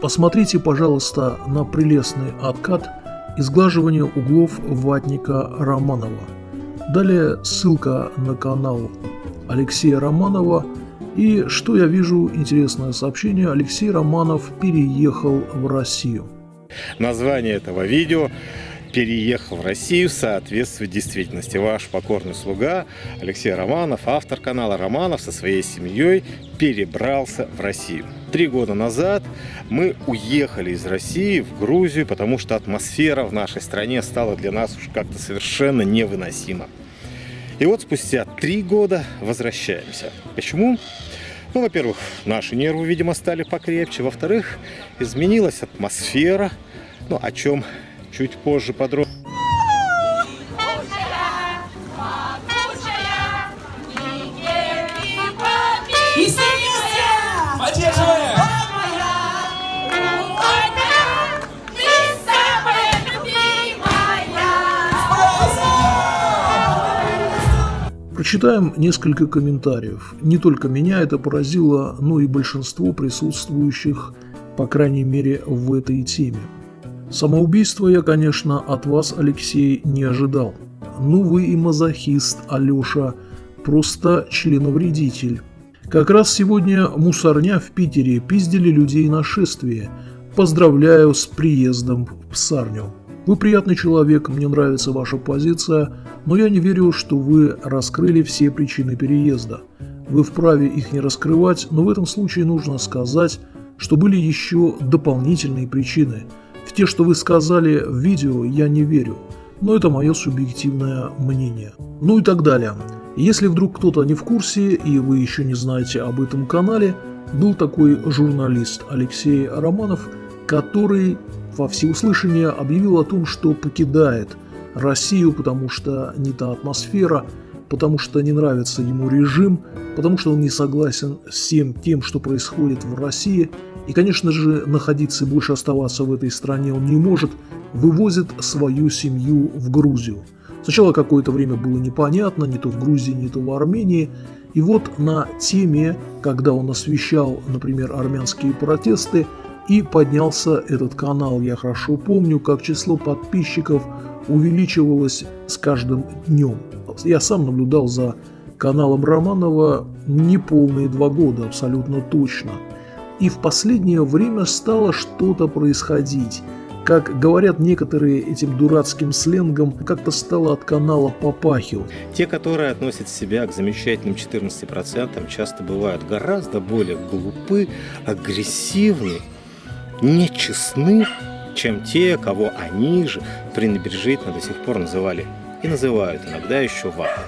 Посмотрите, пожалуйста, на прелестный откат изглаживания углов ватника Романова. Далее ссылка на канал Алексея Романова. И что я вижу, интересное сообщение, Алексей Романов переехал в Россию. Название этого видео переехал в Россию соответствует действительности. Ваш покорный слуга Алексей Романов, автор канала Романов со своей семьей перебрался в Россию. Три года назад мы уехали из России в Грузию, потому что атмосфера в нашей стране стала для нас уж как-то совершенно невыносима. И вот спустя три года возвращаемся. Почему? Ну, во-первых, наши нервы, видимо, стали покрепче. Во-вторых, изменилась атмосфера, ну, о чем чуть позже подробно. Прочитаем несколько комментариев. Не только меня это поразило, но и большинство присутствующих, по крайней мере, в этой теме. Самоубийство я, конечно, от вас, Алексей, не ожидал. Ну вы и мазохист, Алеша, просто членовредитель. Как раз сегодня мусорня в Питере пиздили людей на шествие. Поздравляю с приездом в псарню. Вы приятный человек, мне нравится ваша позиция, но я не верю, что вы раскрыли все причины переезда. Вы вправе их не раскрывать, но в этом случае нужно сказать, что были еще дополнительные причины – в те, что вы сказали в видео, я не верю, но это мое субъективное мнение. Ну и так далее. Если вдруг кто-то не в курсе и вы еще не знаете об этом канале, был такой журналист Алексей Романов, который во всеуслышание объявил о том, что покидает Россию, потому что не та атмосфера, потому что не нравится ему режим, потому что он не согласен с всем тем, что происходит в России – и, конечно же, находиться и больше оставаться в этой стране он не может, вывозит свою семью в Грузию. Сначала какое-то время было непонятно, не то в Грузии, не то в Армении. И вот на теме, когда он освещал, например, армянские протесты, и поднялся этот канал. Я хорошо помню, как число подписчиков увеличивалось с каждым днем. Я сам наблюдал за каналом Романова неполные два года, абсолютно точно – и в последнее время стало что-то происходить. Как говорят некоторые этим дурацким сленгом, как-то стало от канала попахивать. Те, которые относят себя к замечательным 14%, часто бывают гораздо более глупы, агрессивны, нечестны, чем те, кого они же пренебрежительно до сих пор называли и называют иногда еще вахой.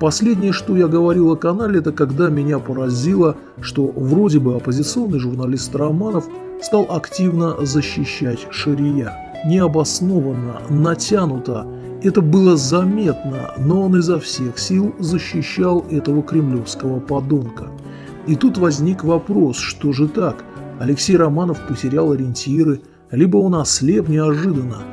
Последнее, что я говорил о канале, это когда меня поразило, что вроде бы оппозиционный журналист Романов стал активно защищать Шария. Необоснованно, натянуто. Это было заметно, но он изо всех сил защищал этого кремлевского подонка. И тут возник вопрос, что же так? Алексей Романов потерял ориентиры, либо он ослеп неожиданно –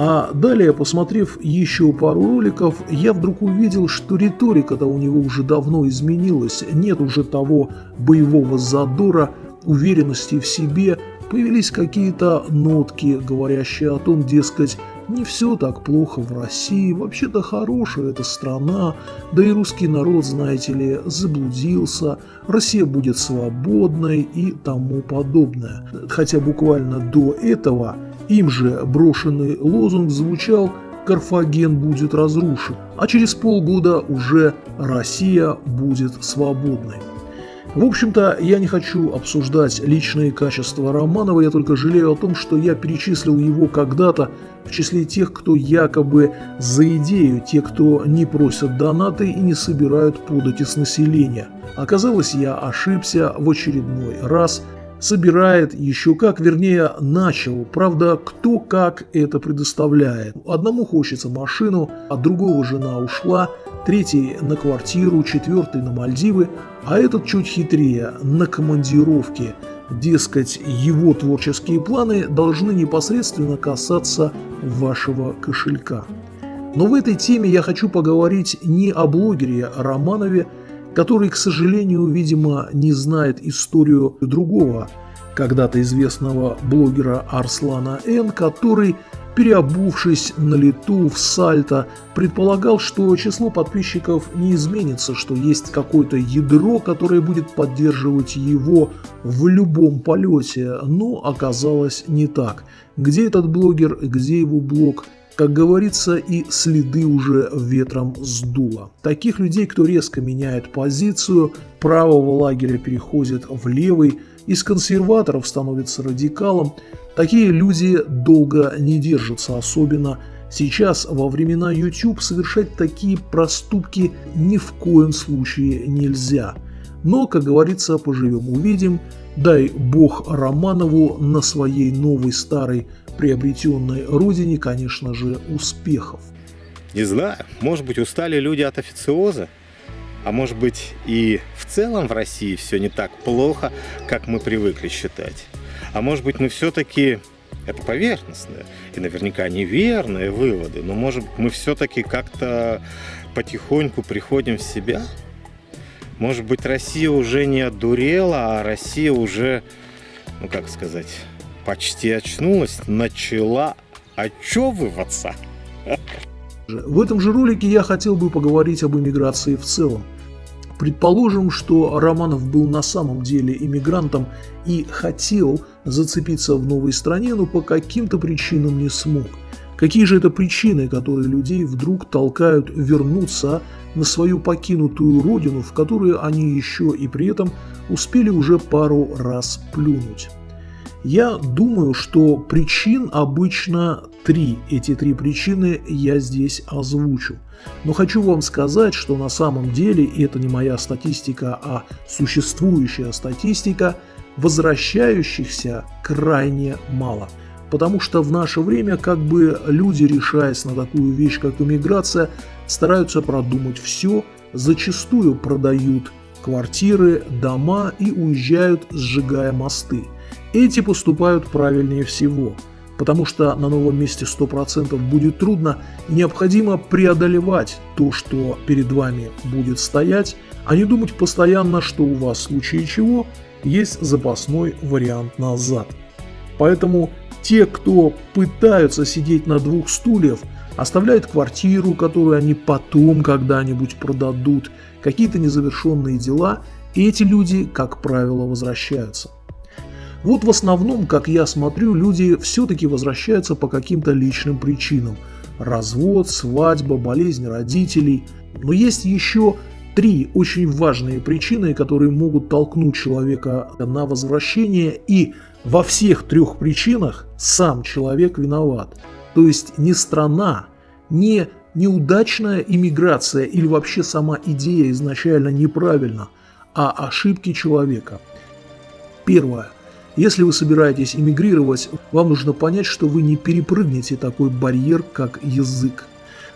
а далее, посмотрев еще пару роликов, я вдруг увидел, что риторика-то у него уже давно изменилась, нет уже того боевого задора, уверенности в себе, появились какие-то нотки, говорящие о том, дескать, не все так плохо в России, вообще-то хорошая эта страна, да и русский народ, знаете ли, заблудился, Россия будет свободной и тому подобное. Хотя буквально до этого – им же брошенный лозунг звучал «Карфаген будет разрушен», а через полгода уже «Россия будет свободной». В общем-то, я не хочу обсуждать личные качества Романова, я только жалею о том, что я перечислил его когда-то в числе тех, кто якобы за идею, те, кто не просят донаты и не собирают подати с населения. Оказалось, я ошибся в очередной раз, собирает еще как, вернее, начал. Правда, кто как это предоставляет. Одному хочется машину, от другого жена ушла, третий на квартиру, четвертый на Мальдивы, а этот чуть хитрее, на командировке. Дескать, его творческие планы должны непосредственно касаться вашего кошелька. Но в этой теме я хочу поговорить не о блогере Романове, который, к сожалению, видимо, не знает историю другого когда-то известного блогера Арслана Н, который переобувшись на лету в сальто, предполагал, что число подписчиков не изменится, что есть какое-то ядро, которое будет поддерживать его в любом полете, но оказалось не так. Где этот блогер, где его блог, как говорится, и следы уже ветром сдуло. Таких людей, кто резко меняет позицию, правого лагеря переходит в левый, из консерваторов становится радикалом, Такие люди долго не держатся, особенно сейчас, во времена YouTube, совершать такие проступки ни в коем случае нельзя. Но, как говорится, поживем увидим, дай бог Романову на своей новой старой приобретенной родине, конечно же, успехов. Не знаю, может быть устали люди от официоза? А может быть и в целом в России все не так плохо, как мы привыкли считать? А может быть, мы все-таки это поверхностные и наверняка неверные выводы, но может мы все-таки как-то потихоньку приходим в себя? Может быть, Россия уже не одурела, а Россия уже, ну как сказать, почти очнулась, начала очевываться. В этом же ролике я хотел бы поговорить об иммиграции в целом. Предположим, что Романов был на самом деле иммигрантом и хотел зацепиться в новой стране, но по каким-то причинам не смог. Какие же это причины, которые людей вдруг толкают вернуться на свою покинутую родину, в которую они еще и при этом успели уже пару раз плюнуть? Я думаю, что причин обычно три. Эти три причины я здесь озвучу. Но хочу вам сказать, что на самом деле, и это не моя статистика, а существующая статистика, возвращающихся крайне мало. Потому что в наше время как бы люди, решаясь на такую вещь, как иммиграция, стараются продумать все, зачастую продают квартиры, дома и уезжают, сжигая мосты. Эти поступают правильнее всего – потому что на новом месте 100% будет трудно, и необходимо преодолевать то, что перед вами будет стоять, а не думать постоянно, что у вас в случае чего есть запасной вариант назад. Поэтому те, кто пытаются сидеть на двух стульях, оставляют квартиру, которую они потом когда-нибудь продадут, какие-то незавершенные дела, и эти люди, как правило, возвращаются. Вот в основном, как я смотрю, люди все-таки возвращаются по каким-то личным причинам. Развод, свадьба, болезнь родителей. Но есть еще три очень важные причины, которые могут толкнуть человека на возвращение, и во всех трех причинах сам человек виноват. То есть не страна, не неудачная иммиграция или вообще сама идея изначально неправильна, а ошибки человека. Первое. Если вы собираетесь эмигрировать, вам нужно понять, что вы не перепрыгнете такой барьер, как язык.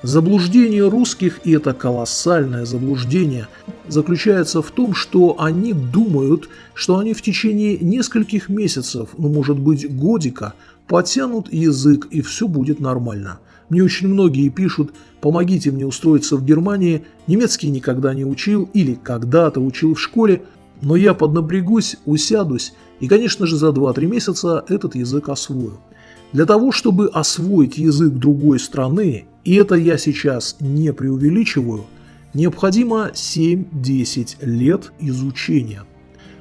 Заблуждение русских, и это колоссальное заблуждение, заключается в том, что они думают, что они в течение нескольких месяцев, ну может быть годика, потянут язык и все будет нормально. Мне очень многие пишут, помогите мне устроиться в Германии, немецкий никогда не учил или когда-то учил в школе, но я поднапрягусь, усядусь и, конечно же, за 2-3 месяца этот язык освою. Для того, чтобы освоить язык другой страны, и это я сейчас не преувеличиваю, необходимо 7-10 лет изучения.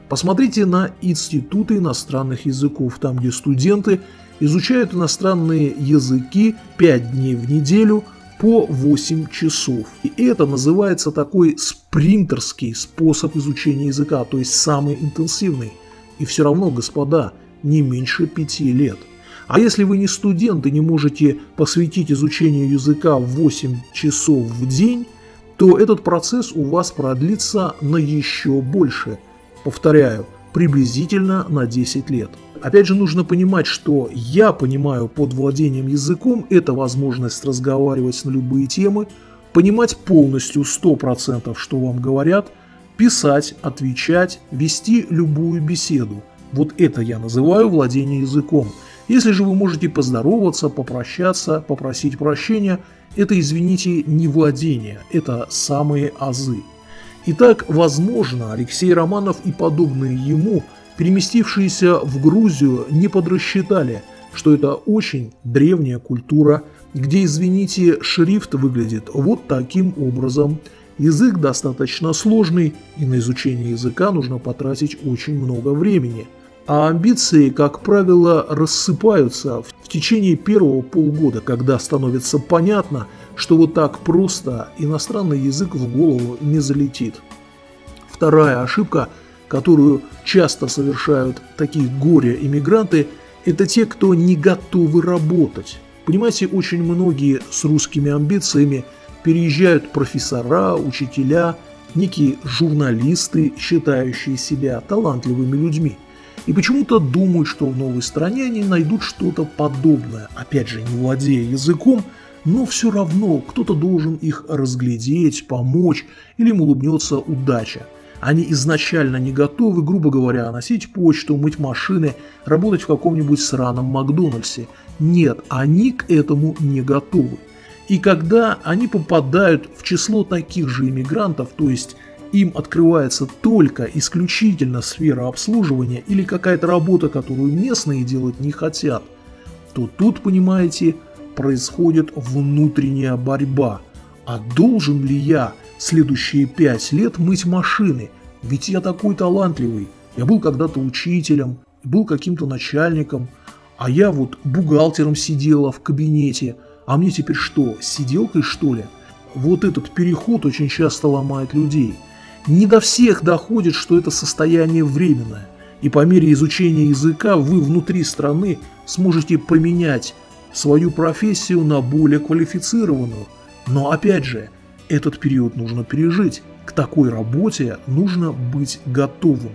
Посмотрите на институты иностранных языков, там где студенты изучают иностранные языки 5 дней в неделю – по 8 часов. И это называется такой спринтерский способ изучения языка, то есть самый интенсивный. И все равно, господа, не меньше 5 лет. А если вы не студент и не можете посвятить изучению языка 8 часов в день, то этот процесс у вас продлится на еще больше. Повторяю, приблизительно на 10 лет. Опять же, нужно понимать, что я понимаю под владением языком – это возможность разговаривать на любые темы, понимать полностью 100%, что вам говорят, писать, отвечать, вести любую беседу. Вот это я называю владение языком. Если же вы можете поздороваться, попрощаться, попросить прощения, это, извините, не владение, это самые азы. Итак, возможно, Алексей Романов и подобные ему – Переместившиеся в Грузию не подрасчитали, что это очень древняя культура, где, извините, шрифт выглядит вот таким образом. Язык достаточно сложный, и на изучение языка нужно потратить очень много времени. А амбиции, как правило, рассыпаются в течение первого полгода, когда становится понятно, что вот так просто иностранный язык в голову не залетит. Вторая ошибка, которую часто совершают такие горе-иммигранты, это те, кто не готовы работать. Понимаете, очень многие с русскими амбициями переезжают профессора, учителя, некие журналисты, считающие себя талантливыми людьми. И почему-то думают, что в новой стране они найдут что-то подобное, опять же, не владея языком, но все равно кто-то должен их разглядеть, помочь или им улыбнется удача. Они изначально не готовы, грубо говоря, носить почту, мыть машины, работать в каком-нибудь сраном Макдональдсе. Нет, они к этому не готовы. И когда они попадают в число таких же иммигрантов, то есть им открывается только исключительно сфера обслуживания или какая-то работа, которую местные делать не хотят, то тут, понимаете, происходит внутренняя борьба. А должен ли я следующие пять лет мыть машины? Ведь я такой талантливый. Я был когда-то учителем, был каким-то начальником, а я вот бухгалтером сидела в кабинете. А мне теперь что, сиделкой что ли? Вот этот переход очень часто ломает людей. Не до всех доходит, что это состояние временное. И по мере изучения языка вы внутри страны сможете поменять свою профессию на более квалифицированную. Но опять же, этот период нужно пережить. К такой работе нужно быть готовым.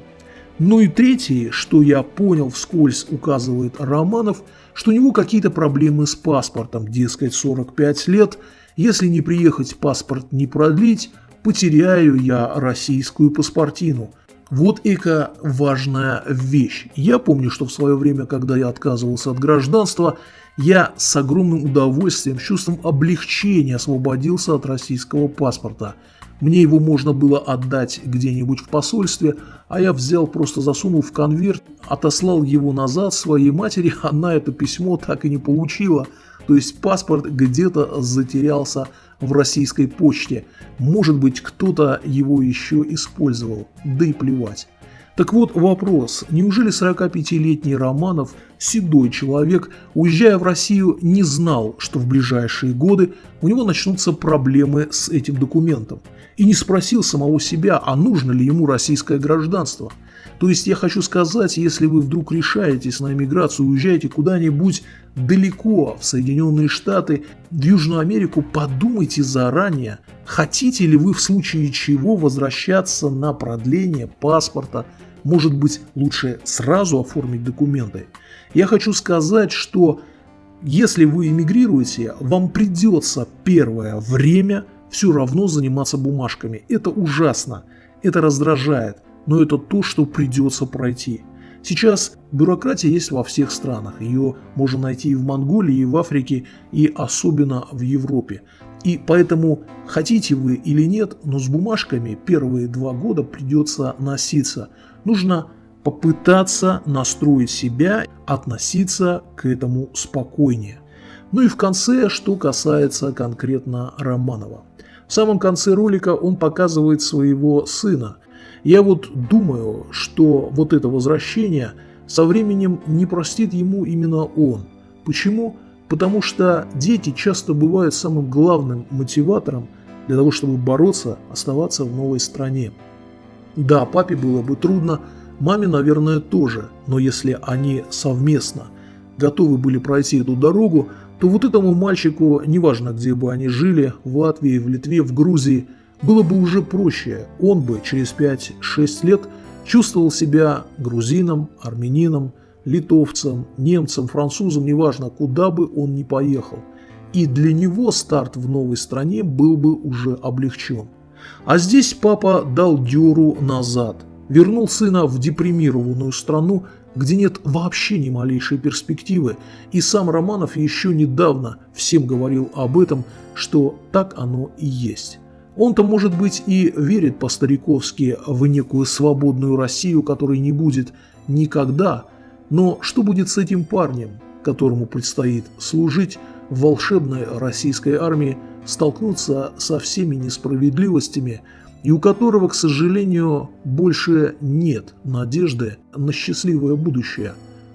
Ну и третье, что я понял вскользь, указывает Романов, что у него какие-то проблемы с паспортом, дескать, 45 лет, если не приехать паспорт не продлить, потеряю я российскую паспортину – вот эка важная вещь. Я помню, что в свое время, когда я отказывался от гражданства, я с огромным удовольствием, с чувством облегчения освободился от российского паспорта. Мне его можно было отдать где-нибудь в посольстве, а я взял, просто засунул в конверт, отослал его назад своей матери, она это письмо так и не получила. То есть паспорт где-то затерялся в российской почте. Может быть, кто-то его еще использовал, да и плевать. Так вот вопрос, неужели 45-летний Романов, седой человек, уезжая в Россию, не знал, что в ближайшие годы у него начнутся проблемы с этим документом? И не спросил самого себя, а нужно ли ему российское гражданство – то есть я хочу сказать, если вы вдруг решаетесь на эмиграцию, уезжаете куда-нибудь далеко в Соединенные Штаты, в Южную Америку, подумайте заранее, хотите ли вы в случае чего возвращаться на продление паспорта, может быть лучше сразу оформить документы. Я хочу сказать, что если вы эмигрируете, вам придется первое время все равно заниматься бумажками. Это ужасно, это раздражает но это то, что придется пройти. Сейчас бюрократия есть во всех странах. Ее можно найти и в Монголии, и в Африке, и особенно в Европе. И поэтому, хотите вы или нет, но с бумажками первые два года придется носиться. Нужно попытаться настроить себя, относиться к этому спокойнее. Ну и в конце, что касается конкретно Романова. В самом конце ролика он показывает своего сына – я вот думаю, что вот это возвращение со временем не простит ему именно он. Почему? Потому что дети часто бывают самым главным мотиватором для того, чтобы бороться, оставаться в новой стране. Да, папе было бы трудно, маме, наверное, тоже, но если они совместно готовы были пройти эту дорогу, то вот этому мальчику, неважно где бы они жили, в Латвии, в Литве, в Грузии – было бы уже проще, он бы через 5-6 лет чувствовал себя грузином, армянином, литовцем, немцем, французом, неважно, куда бы он ни поехал. И для него старт в новой стране был бы уже облегчен. А здесь папа дал дёру назад, вернул сына в депримированную страну, где нет вообще ни малейшей перспективы, и сам Романов еще недавно всем говорил об этом, что так оно и есть. Он-то, может быть, и верит по-стариковски в некую свободную Россию, которой не будет никогда. Но что будет с этим парнем, которому предстоит служить в волшебной российской армии, столкнуться со всеми несправедливостями и у которого, к сожалению, больше нет надежды на счастливое будущее,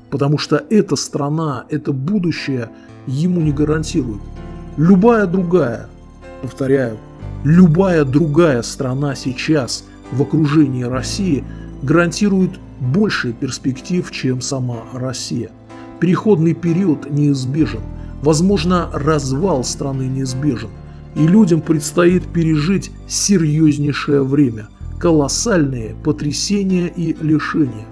потому что эта страна, это будущее ему не гарантирует. Любая другая, повторяю, любая другая страна сейчас в окружении России гарантирует больше перспектив, чем сама Россия. Переходный период неизбежен, возможно, развал страны неизбежен, и людям предстоит пережить серьезнейшее время, колоссальные потрясения и лишения.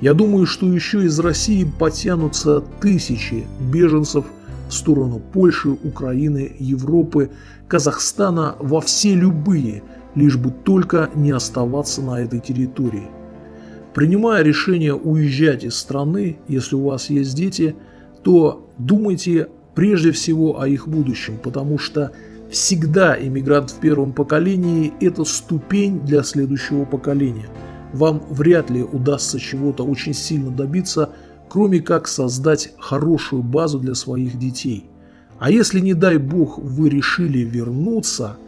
Я думаю, что еще из России потянутся тысячи беженцев в сторону Польши, Украины, Европы, Казахстана во все любые, лишь бы только не оставаться на этой территории. Принимая решение уезжать из страны, если у вас есть дети, то думайте прежде всего о их будущем, потому что всегда иммигрант в первом поколении – это ступень для следующего поколения. Вам вряд ли удастся чего-то очень сильно добиться, кроме как создать хорошую базу для своих детей. А если, не дай бог, вы решили вернуться,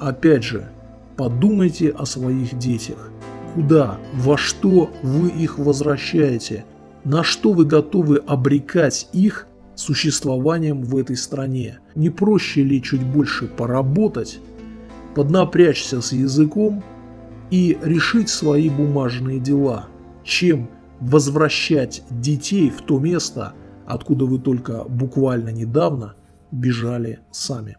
опять же, подумайте о своих детях. Куда, во что вы их возвращаете, на что вы готовы обрекать их существованием в этой стране. Не проще ли чуть больше поработать, поднапрячься с языком и решить свои бумажные дела, чем возвращать детей в то место, откуда вы только буквально недавно бежали сами.